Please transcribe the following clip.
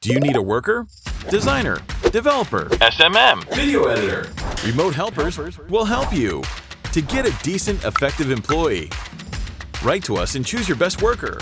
Do you need a worker, designer, developer, SMM. video editor? Remote helpers will help you to get a decent, effective employee. Write to us and choose your best worker.